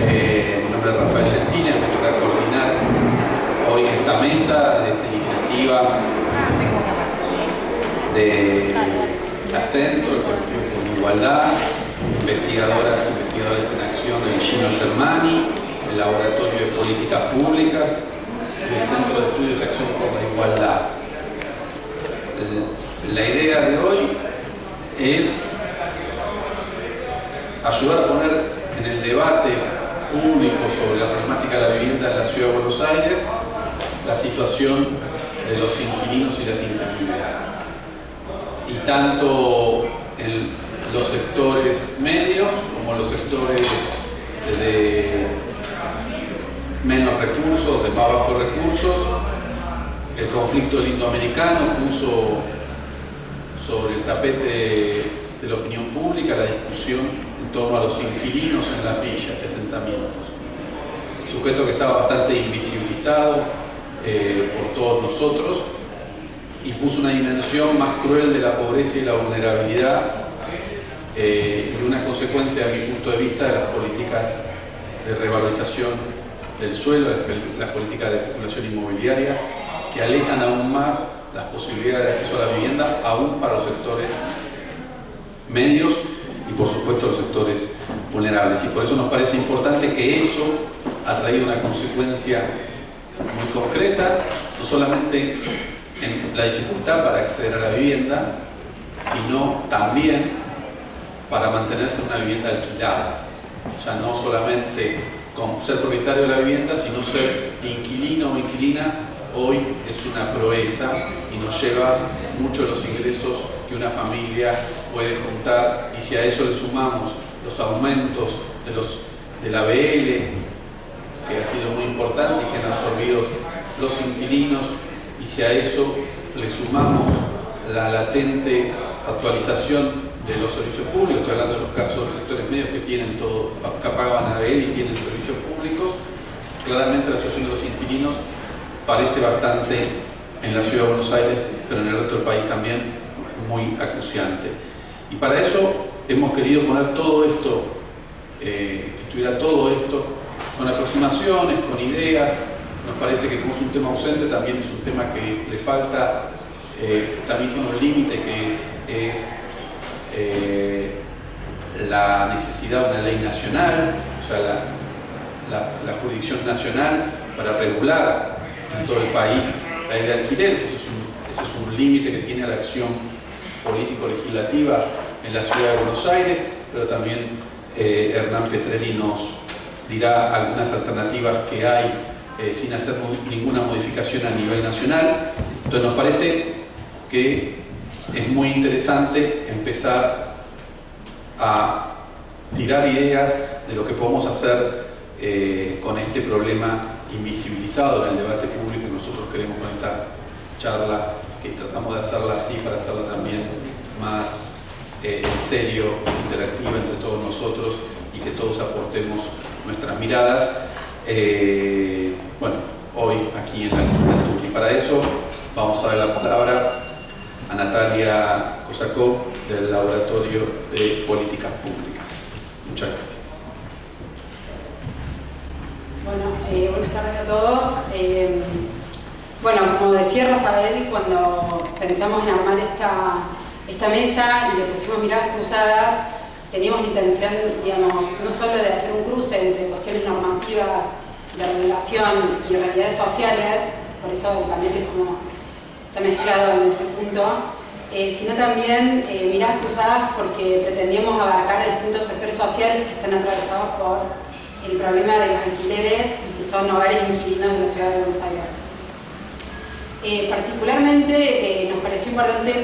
Eh, mi nombre es Rafael Gentile, me toca coordinar hoy esta mesa de esta iniciativa de acento, el colectivo por igualdad, investigadoras, investigadores en acción, el Gino Germani, el Laboratorio de Políticas Públicas y el Centro de Estudios de Acción por la Igualdad. La idea de hoy es ayudar a poner en el debate público sobre la problemática de la vivienda en la Ciudad de Buenos Aires la situación de los inquilinos y las inquilinas. Y tanto en los sectores medios como los sectores de menos recursos, de más bajos recursos. El conflicto indoamericano puso sobre el tapete de la opinión pública la discusión en torno a los inquilinos en las villas y asentamientos. Sujeto que estaba bastante invisibilizado eh, por todos nosotros y puso una dimensión más cruel de la pobreza y la vulnerabilidad eh, y una consecuencia, de mi punto de vista, de las políticas de revalorización del suelo, las políticas de especulación inmobiliaria, que alejan aún más las posibilidades de acceso a la vivienda, aún para los sectores medios por supuesto los sectores vulnerables. Y por eso nos parece importante que eso ha traído una consecuencia muy concreta, no solamente en la dificultad para acceder a la vivienda, sino también para mantenerse en una vivienda alquilada. O sea, no solamente ser propietario de la vivienda, sino ser inquilino o inquilina, hoy es una proeza y nos lleva mucho los ingresos que una familia puede juntar y si a eso le sumamos los aumentos de, los, de la que ha sido muy importante y que han absorbido los inquilinos, y si a eso le sumamos la latente actualización de los servicios públicos, estoy hablando de los casos de los sectores medios que tienen todo, que pagaban ABL y tienen servicios públicos, claramente la situación de los inquilinos parece bastante en la ciudad de Buenos Aires, pero en el resto del país también muy acuciante. Y para eso hemos querido poner todo esto, eh, que estuviera todo esto con aproximaciones, con ideas, nos parece que como es un tema ausente, también es un tema que le falta, eh, también tiene un límite que es eh, la necesidad de una ley nacional, o sea, la, jurisdicción nacional para regular en todo el país la ley de alquileres, ese es un, límite que tiene la acción político-legislativa en la ciudad de Buenos Aires, pero también eh, Hernán Petrelli nos dirá algunas alternativas que hay eh, sin hacer ninguna modificación a nivel nacional. Entonces nos parece que es muy interesante empezar a tirar ideas de lo que podemos hacer eh, con este problema invisibilizado en el debate público nosotros queremos con esta charla que tratamos de hacerla así para hacerla también más eh, en serio, interactiva entre todos nosotros y que todos aportemos nuestras miradas. Eh, bueno, hoy aquí en la legislatura. Y para eso vamos a dar la palabra a Natalia Kosakov del Laboratorio de Políticas Públicas. Muchas gracias. Bueno, eh, buenas tardes a todos. Eh, bueno, como decía Rafael, cuando pensamos en armar esta, esta mesa y le pusimos miradas cruzadas, teníamos la intención, digamos, no solo de hacer un cruce entre cuestiones normativas de regulación y realidades sociales, por eso el panel es como está mezclado en ese punto, eh, sino también miradas cruzadas porque pretendíamos abarcar distintos sectores sociales que están atravesados por el problema de los alquileres y que son hogares inquilinos de la ciudad de Buenos Aires. Eh, particularmente nos pareció importante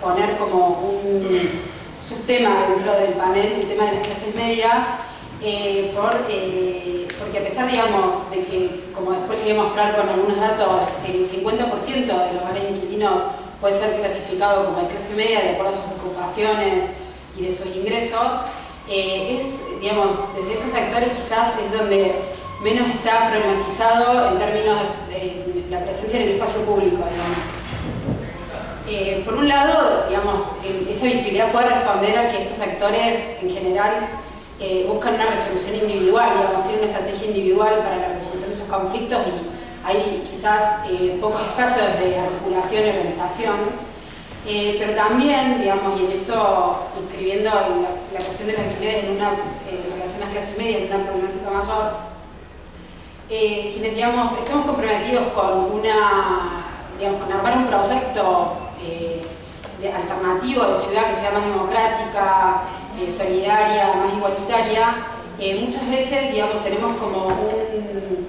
poner como un subtema dentro del panel el tema de las clases medias por porque a pesar, digamos, de que, como después les voy a mostrar con algunos datos, el 50% de los hogares inquilinos puede ser clasificado como de clase media de acuerdo a sus ocupaciones y de sus ingresos, eh, es, digamos, desde esos sectores quizás es donde menos está problematizado en términos de la presencia en el espacio público, eh, por un lado, digamos, esa visibilidad puede responder a que estos sectores en general eh, buscan una resolución individual, digamos, tienen una estrategia individual para la resolución de esos conflictos y hay quizás eh, pocos espacios de articulación y organización. Eh, pero también, digamos, y en esto inscribiendo la, cuestión de los alquileres en una relación a las clases medias, en una problemática mayor, quienes, digamos, estamos comprometidos con una, digamos, con armar un proyecto alternativo de ciudad que sea más democrática, eh, solidaria, más igualitaria, eh, muchas veces, digamos, tenemos como un,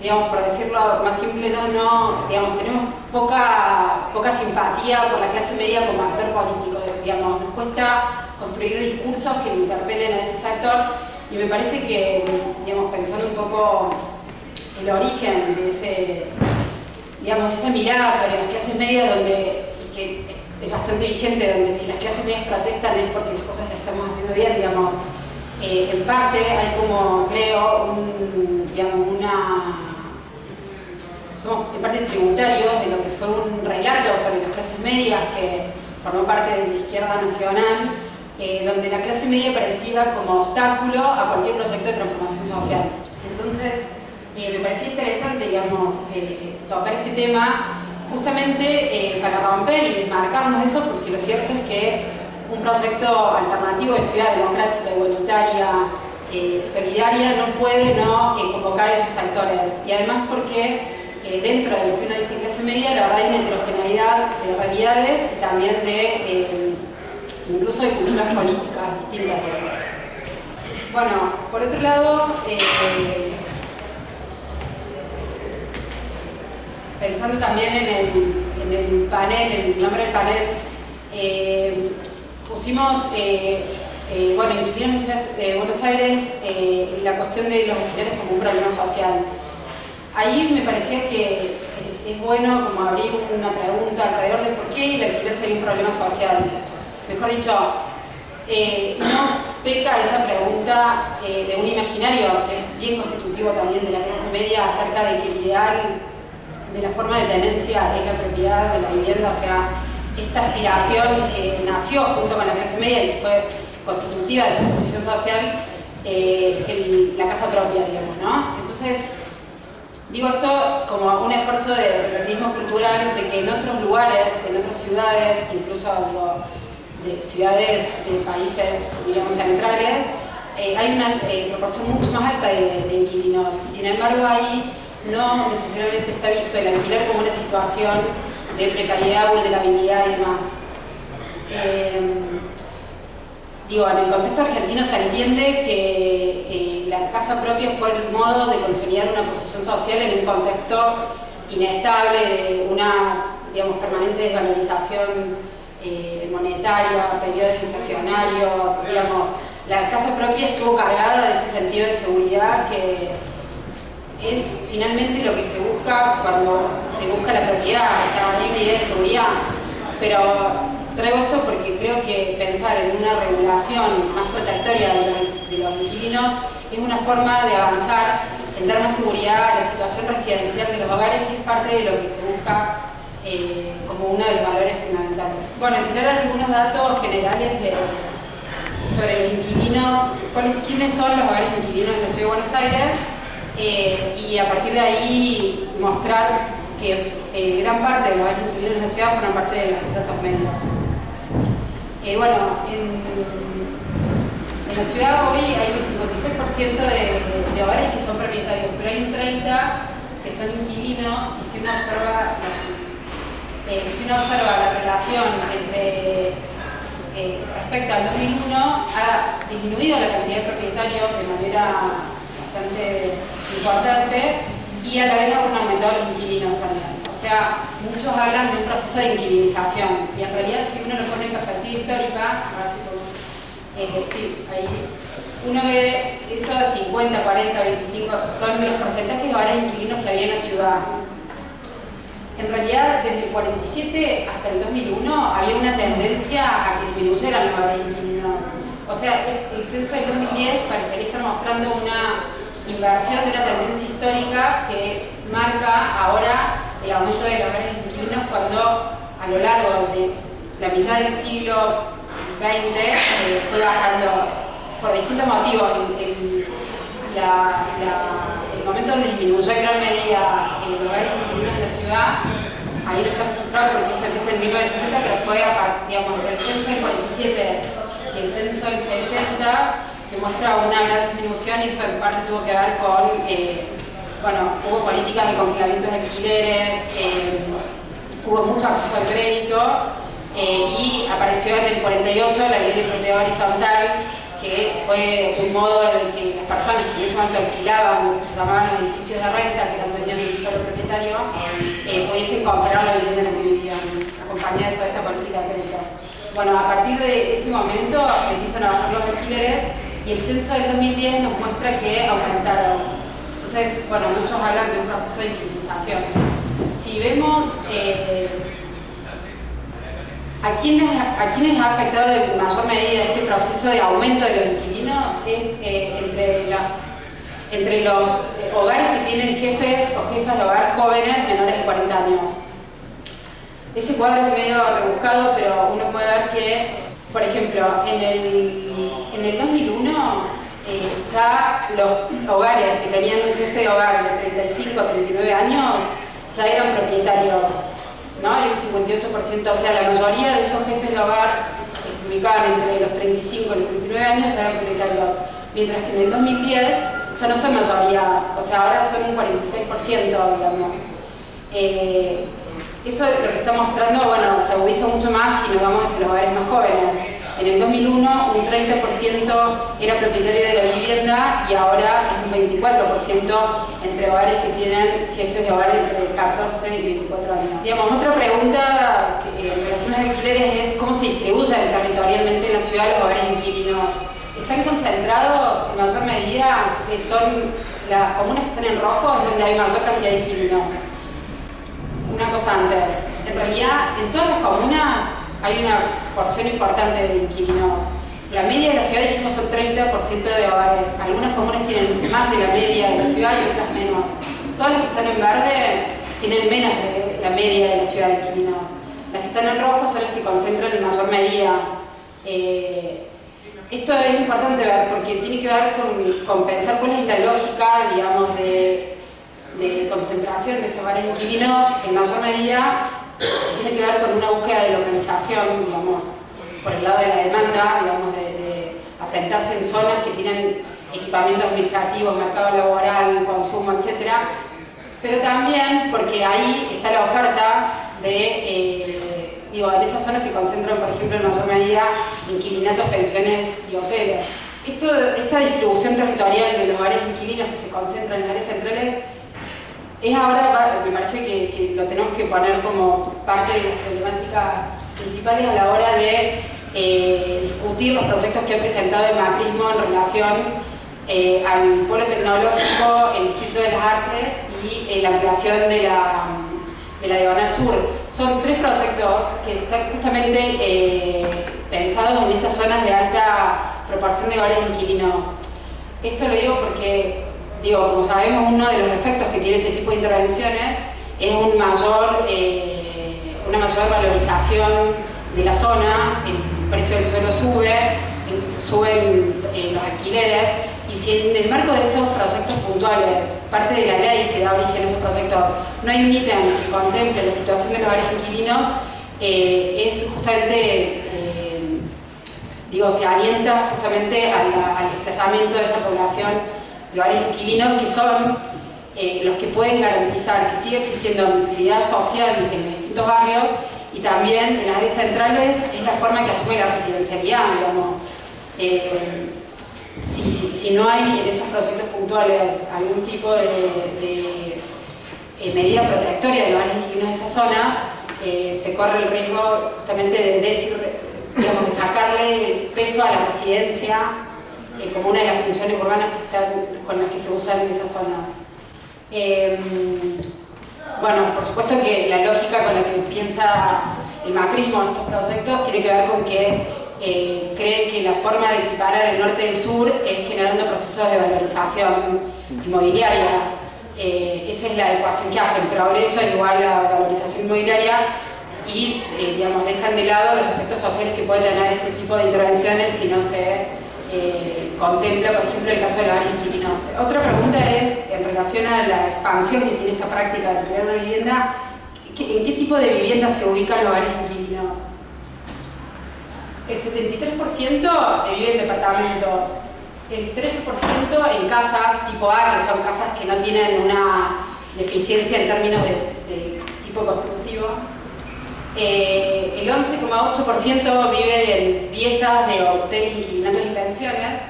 digamos, por decirlo más simple, no, no digamos, tenemos poca, poca simpatía por la clase media como actor político, digamos, nos cuesta construir discursos que interpelen a ese sector y me parece que, digamos, pensando un poco el origen de ese, digamos, esa mirada sobre las clases medias donde, que es bastante vigente, donde si las clases medias protestan es porque las cosas las estamos haciendo bien, digamos. Eh, en parte hay como, creo, digamos, una... Somos en parte tributarios de lo que fue un relato sobre las clases medias que formó parte de la izquierda nacional, eh, donde la clase media parecía como obstáculo a cualquier proyecto de transformación social. Entonces, eh, me parecía interesante, digamos, tocar este tema justamente eh, para romper y desmarcarnos de eso, porque lo cierto es que un proyecto alternativo de ciudad democrática, igualitaria, eh, solidaria, no puede no eh, convocar a esos actores. Y además porque dentro de lo que uno dice clase media, la verdad hay una heterogeneidad de realidades y también de incluso de culturas políticas distintas. Bueno, por otro lado, pensando también en el, panel, en el nombre del panel, eh, pusimos, eh, eh, bueno, en de Buenos Aires la cuestión de los alquileres como un problema social. Ahí me parecía que es bueno como abrir una pregunta alrededor de por qué el alquiler sería un problema social. Mejor dicho, no peca esa pregunta de un imaginario que es bien constitutivo también de la clase media acerca de que el ideal de la forma de tenencia es la propiedad de la vivienda, o sea, esta aspiración que nació junto con la clase media y fue constitutiva de su posición social, eh, la casa propia, digamos, ¿no? Entonces, digo esto como un esfuerzo de relativismo cultural de que en otros lugares, en otras ciudades, incluso digo, de ciudades de países, digamos, centrales, eh, hay una eh, proporción mucho más alta de, inquilinos y sin embargo hay no necesariamente está visto el alquiler como una situación de precariedad, vulnerabilidad y demás. Eh, digo, en el contexto argentino se entiende que eh, la casa propia fue el modo de consolidar una posición social en un contexto inestable de una digamos, permanente desvalorización eh, monetaria, periodos inflacionarios, digamos, la casa propia estuvo cargada de ese sentido de seguridad que es finalmente lo que se busca cuando se busca la propiedad, o sea, hay una idea de seguridad, pero traigo esto porque creo que pensar en una regulación más protectoria de los, inquilinos es una forma de avanzar en dar más seguridad a la situación residencial de los hogares, que es parte de lo que se busca eh, como uno de los valores fundamentales. Bueno, tirar algunos datos generales sobre los inquilinos, quiénes son los hogares inquilinos en la Ciudad de Buenos Aires, eh, y a partir de ahí mostrar que eh, gran parte de los inquilinos en la ciudad fueron parte de los datos medios. Eh, bueno, en, la ciudad hoy hay un 56% de, hogares que son propietarios, pero hay un 30% que son inquilinos y si uno observa, la relación entre respecto al 2001 ha disminuido la cantidad de propietarios de manera bastante importante y a la vez han aumentado los inquilinos también. O sea, muchos hablan de un proceso de inquilinización y en realidad si uno lo pone en perspectiva histórica, eh, ahí uno ve eso de 50, 40, 25, son los porcentajes de hogares inquilinos que había en la ciudad. En realidad, desde el 47 hasta el 2001 había una tendencia a que disminuyeran los hogares inquilinos. O sea, el censo del 2010 parecería estar mostrando una inversión de una tendencia histórica que marca ahora el aumento de los hogares inquilinos cuando a lo largo de la mitad del siglo XX eh, fue bajando por distintos motivos. El, momento donde disminuyó en gran medida los hogares inquilinos en la ciudad, ahí no está registrado porque eso empieza en 1960, pero fue, digamos, el censo del 47 y el censo del 60 se muestra una gran disminución y eso en parte tuvo que ver con, eh, bueno, hubo políticas de congelamiento de alquileres, eh, hubo mucho acceso al crédito eh, y apareció en el 48 la ley de propiedad horizontal que fue un modo de que las personas que en ese momento alquilaban lo que se llamaban los edificios de renta, que eran dueños de un solo propietario, eh, pudiesen comprar la vivienda en la que vivían, acompañada de toda esta política de crédito. Bueno, a partir de ese momento empiezan a bajar los alquileres y el censo del 2010 nos muestra que aumentaron. Bueno, muchos hablan de un proceso de inclinación. Si vemos eh, ¿A quiénes, ¿A quiénes ha afectado en mayor medida este proceso de aumento de los inquilinos? Es eh, entre, entre los eh, hogares que tienen jefes o jefas de hogar jóvenes menores de 40 años. Ese cuadro es medio rebuscado, pero uno puede ver que, por ejemplo, en el, en el 2001 ya los hogares que tenían un jefe de hogar de 35 a 39 años ya eran propietarios ¿no? Hay un 58%, o sea, la mayoría de esos jefes de hogar que se ubicaban entre los 35 y los 39 años ya eran propietarios, mientras que en el 2010 ya no son mayoría, o sea, ahora son un 46%, digamos. Eh, eso lo que está mostrando, bueno, se agudiza mucho más si nos vamos hacia los hogares más jóvenes. En el 2001 un 30% era propietario de la vivienda y ahora es un 24% entre hogares que tienen jefes de hogar entre 14 y 24 años. Digamos, otra pregunta que, en relación a alquileres es cómo se distribuyen territorialmente en la ciudad los hogares inquilinos. Están concentrados en mayor medida, eh, son las comunas que están en rojo, es donde hay mayor cantidad de inquilinos. Una cosa antes, en realidad en todas las comunas hay una porción importante de inquilinos. La media de la ciudad dijimos son 30% de hogares. Algunas comunas tienen más de la media de la ciudad y otras menos. Todas las que están en verde tienen menos de la media de la ciudad de inquilinos. Las que están en rojo son las que concentran en mayor medida. Eh, esto es importante ver porque tiene que ver con, pensar cuál es la lógica, digamos, de, de concentración de esos hogares inquilinos en mayor medida tiene que ver con una búsqueda de localización, digamos, por el lado de la demanda, digamos, de, asentarse en zonas que tienen equipamientos administrativos, mercado laboral, consumo, etc. Pero también porque ahí está la oferta de, eh, digo, en esas zonas se concentran, por ejemplo, en mayor medida inquilinatos, pensiones y hoteles. Esto, esta distribución territorial de los hogares inquilinos que se concentran en áreas centrales es ahora, me parece que, lo tenemos que poner como parte de las problemáticas principales a la hora de eh, discutir los proyectos que ha presentado el macrismo en relación eh, al polo tecnológico, el Distrito de las Artes y eh, la ampliación de la, de la Diagonal Sur. Son tres proyectos que están justamente pensados en estas zonas de alta proporción de hogares inquilinos. Esto lo digo porque digo, como sabemos, uno de los efectos que tiene ese tipo de intervenciones es un mayor, eh, una mayor valorización de la zona, el precio del suelo sube, suben eh, los alquileres, y si en el marco de esos proyectos puntuales, parte de la ley que da origen a esos proyectos, no hay un ítem que contemple la situación de los varios inquilinos, eh, es justamente, digo, se alienta justamente al desplazamiento de esa población lugares inquilinos que son eh, los que pueden garantizar que sigue existiendo mixidad social en los distintos barrios y también en las áreas centrales es la forma que asume la residencialidad, digamos. Eh, si, no hay en esos proyectos puntuales algún tipo de, eh, medida protectoria de los áreas inquilinos de esa zona, se corre el riesgo justamente de, decir, sacarle peso a la residencia eh, como una de las funciones urbanas con las que se usan en esa zona. Em, bueno, por supuesto que la lógica con la que piensa el macrismo en estos proyectos tiene que ver con que eh, cree que la forma de equiparar el norte del sur es generando procesos de valorización inmobiliaria. Eh, esa es la ecuación que hacen, progreso igual a valorización inmobiliaria y digamos, dejan de lado los efectos sociales que pueden tener este tipo de intervenciones si no se eh, contempla, por ejemplo, el caso de hogares inquilinos. Otra pregunta es, en relación a la expansión que tiene esta práctica de alquilar una vivienda, ¿en qué tipo de vivienda se ubican los hogares inquilinos? El 73% vive en departamentos, el 13% en casas tipo A, que son casas que no tienen una deficiencia en términos de, tipo constructivo. Eh, 11,8% vive en piezas de hoteles, inquilinatos y pensiones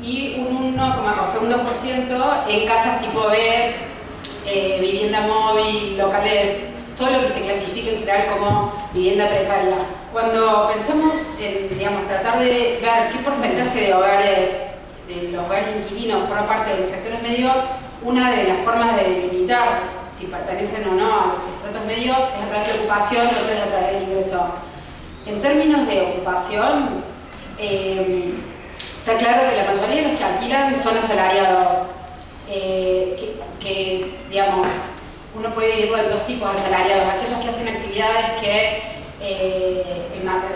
y un 1,2% en casas tipo B, eh, vivienda móvil, locales, todo lo que se clasifica en general como vivienda precaria. Cuando pensamos en digamos, tratar de ver qué porcentaje de hogares, de los hogares inquilinos forma parte de los sectores medios, una de las formas de delimitar si pertenecen o no a los es a través de ocupación, otra es a través del ingreso. En términos de ocupación, eh, está claro que la mayoría de los que alquilan son asalariados, eh, que, digamos, uno puede dividirlo en dos tipos de asalariados, aquellos que hacen actividades que eh,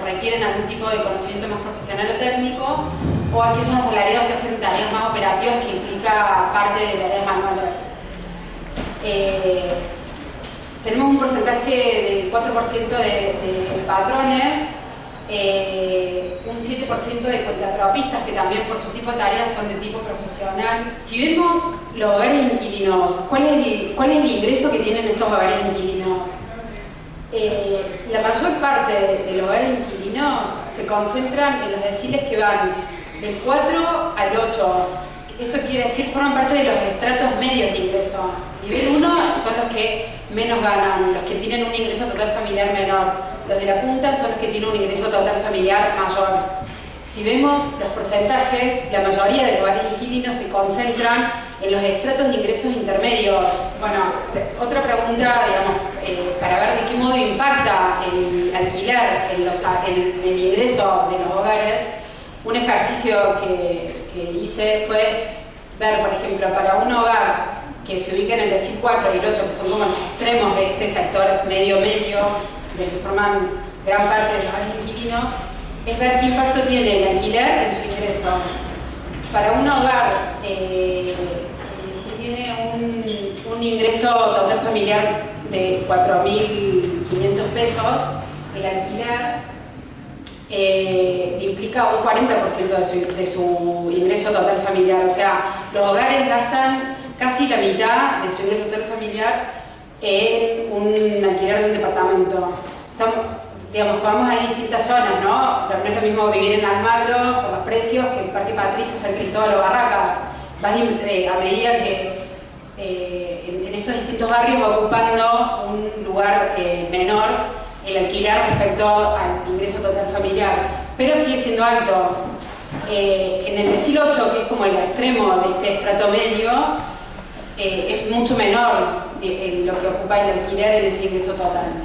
requieren algún tipo de conocimiento más profesional o técnico, o aquellos asalariados que hacen tareas más operativas que implica parte de tareas manuales. Tenemos un porcentaje del 4% de, patrones, eh, un 7% de contrapropistas que también por su tipo de tareas son de tipo profesional. Si vemos los hogares inquilinos, ¿cuál es el, cuál es el ingreso que tienen estos hogares inquilinos? Eh, la mayor parte de los hogares inquilinos se concentran en los deciles que van del 4 al 8. Esto quiere decir, forman parte de los estratos medios de ingreso. Nivel 1 son los que menos ganan, los que tienen un ingreso total familiar menor. Los de la punta son los que tienen un ingreso total familiar mayor. Si vemos los porcentajes, la mayoría de los hogares inquilinos se concentran en los estratos de ingresos intermedios. Bueno, otra pregunta, digamos, eh, para ver de qué modo impacta el alquiler en, el ingreso de los hogares, un ejercicio que, que hice fue ver, por ejemplo, para un hogar que se ubican en el decil 4 y el 8, que son como los extremos de este sector medio-medio, del que forman gran parte de los inquilinos, es ver qué impacto tiene el alquiler en su ingreso. Para un hogar eh, que tiene un, un, ingreso total familiar de 4.500 pesos, el alquiler eh, implica un 40% de su, de su ingreso total familiar. O sea, los hogares gastan casi la mitad de su ingreso total familiar en un alquiler de un departamento. Estamos, digamos, tomamos ahí distintas zonas, ¿no? no es lo mismo vivir en Almagro por los precios que en Parque Patricio, San Cristóbal o Barracas. Eh, a medida que eh, en, estos distintos barrios va ocupando un lugar eh, menor el alquiler respecto al ingreso total familiar, pero sigue siendo alto. en el decil 8, que es como el extremo de este estrato medio, eh, es mucho menor de, lo que ocupa el alquiler en ese ingreso total.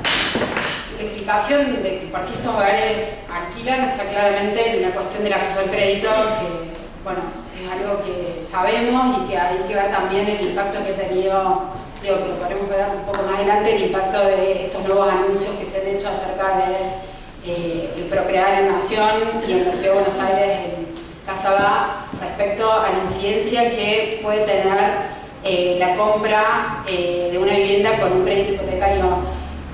La explicación de por qué estos hogares alquilan está claramente en la cuestión del acceso al crédito, que bueno, es algo que sabemos y que hay que ver también el impacto que ha tenido, digo que lo podremos ver un poco más adelante, el impacto de estos nuevos anuncios que se han hecho acerca de eh, el procrear en Nación y en la Ciudad de Buenos Aires en Casa respecto a la incidencia que puede tener eh, la compra eh, de una vivienda con un crédito hipotecario.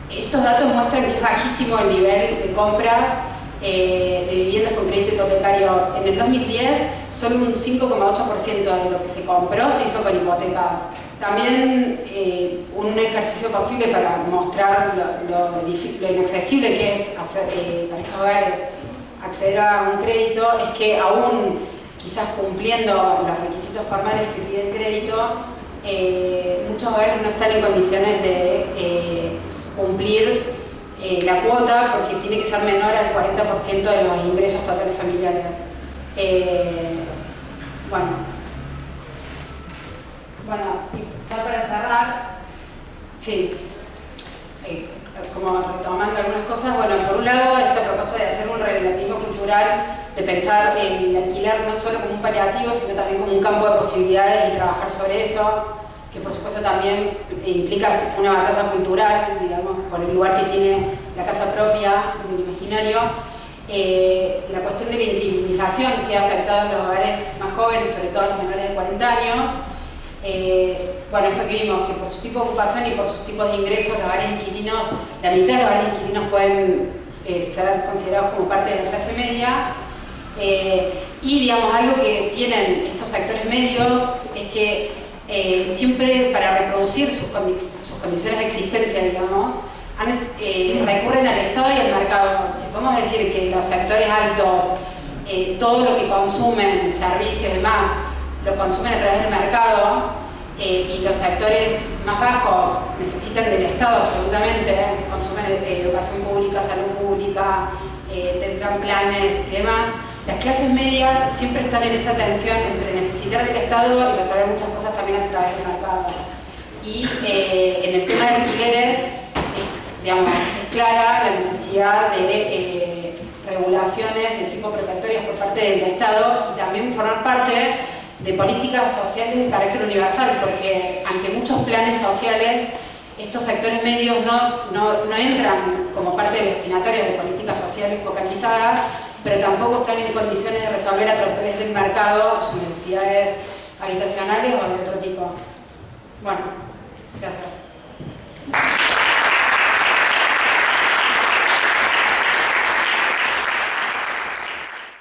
Estos datos muestran que es bajísimo el nivel de compras eh, de viviendas con crédito hipotecario. En el 2010, solo un 5,8% de lo que se compró se hizo con hipotecas. También un ejercicio posible para mostrar lo, inaccesible que es hacer, para estos hogares acceder a un crédito es que aún quizás cumpliendo los requisitos formales que pide el crédito, eh, muchos hogares no están en condiciones de eh, cumplir eh, la cuota porque tiene que ser menor al 40% de los ingresos totales familiares. bueno, bueno, ya para cerrar, sí, como retomando algunas cosas, bueno, por un lado esta propuesta de hacer un relativismo cultural, de pensar el alquiler no solo como un paliativo, sino también como un campo de posibilidades y trabajar sobre eso, que por supuesto también implica una batalla cultural, digamos, por el lugar que tiene la casa propia en el imaginario. eh, la cuestión de la inquilinización que ha afectado a los hogares más jóvenes, sobre todo a los menores de 40 años. Eh, bueno, esto que vimos, que por su tipo de ocupación y por sus tipos de ingresos, los hogares inquilinos, la mitad de los hogares inquilinos pueden eh, ser considerados como parte de la clase media. Y digamos, algo que tienen estos sectores medios es que siempre para reproducir sus, condiciones de existencia, digamos, eh, recurren al Estado y al mercado. Si podemos decir que los sectores altos, eh, todo lo que consumen, servicios y demás, lo consumen a través del mercado, eh, y los sectores más bajos necesitan del Estado absolutamente, consumen educación pública, salud pública, tendrán planes y demás, las clases medias siempre están en esa tensión entre necesitar del Estado y resolver muchas cosas también a través del mercado. Y en el tema de alquileres, es clara la necesidad de eh, regulaciones de tipo protectorias por parte del Estado y también formar parte de políticas sociales de carácter universal, porque ante muchos planes sociales estos sectores medios no, no, entran como parte de destinatarios de políticas sociales focalizadas, pero tampoco están en condiciones de resolver a través del mercado sus necesidades habitacionales o de otro tipo. Bueno, gracias.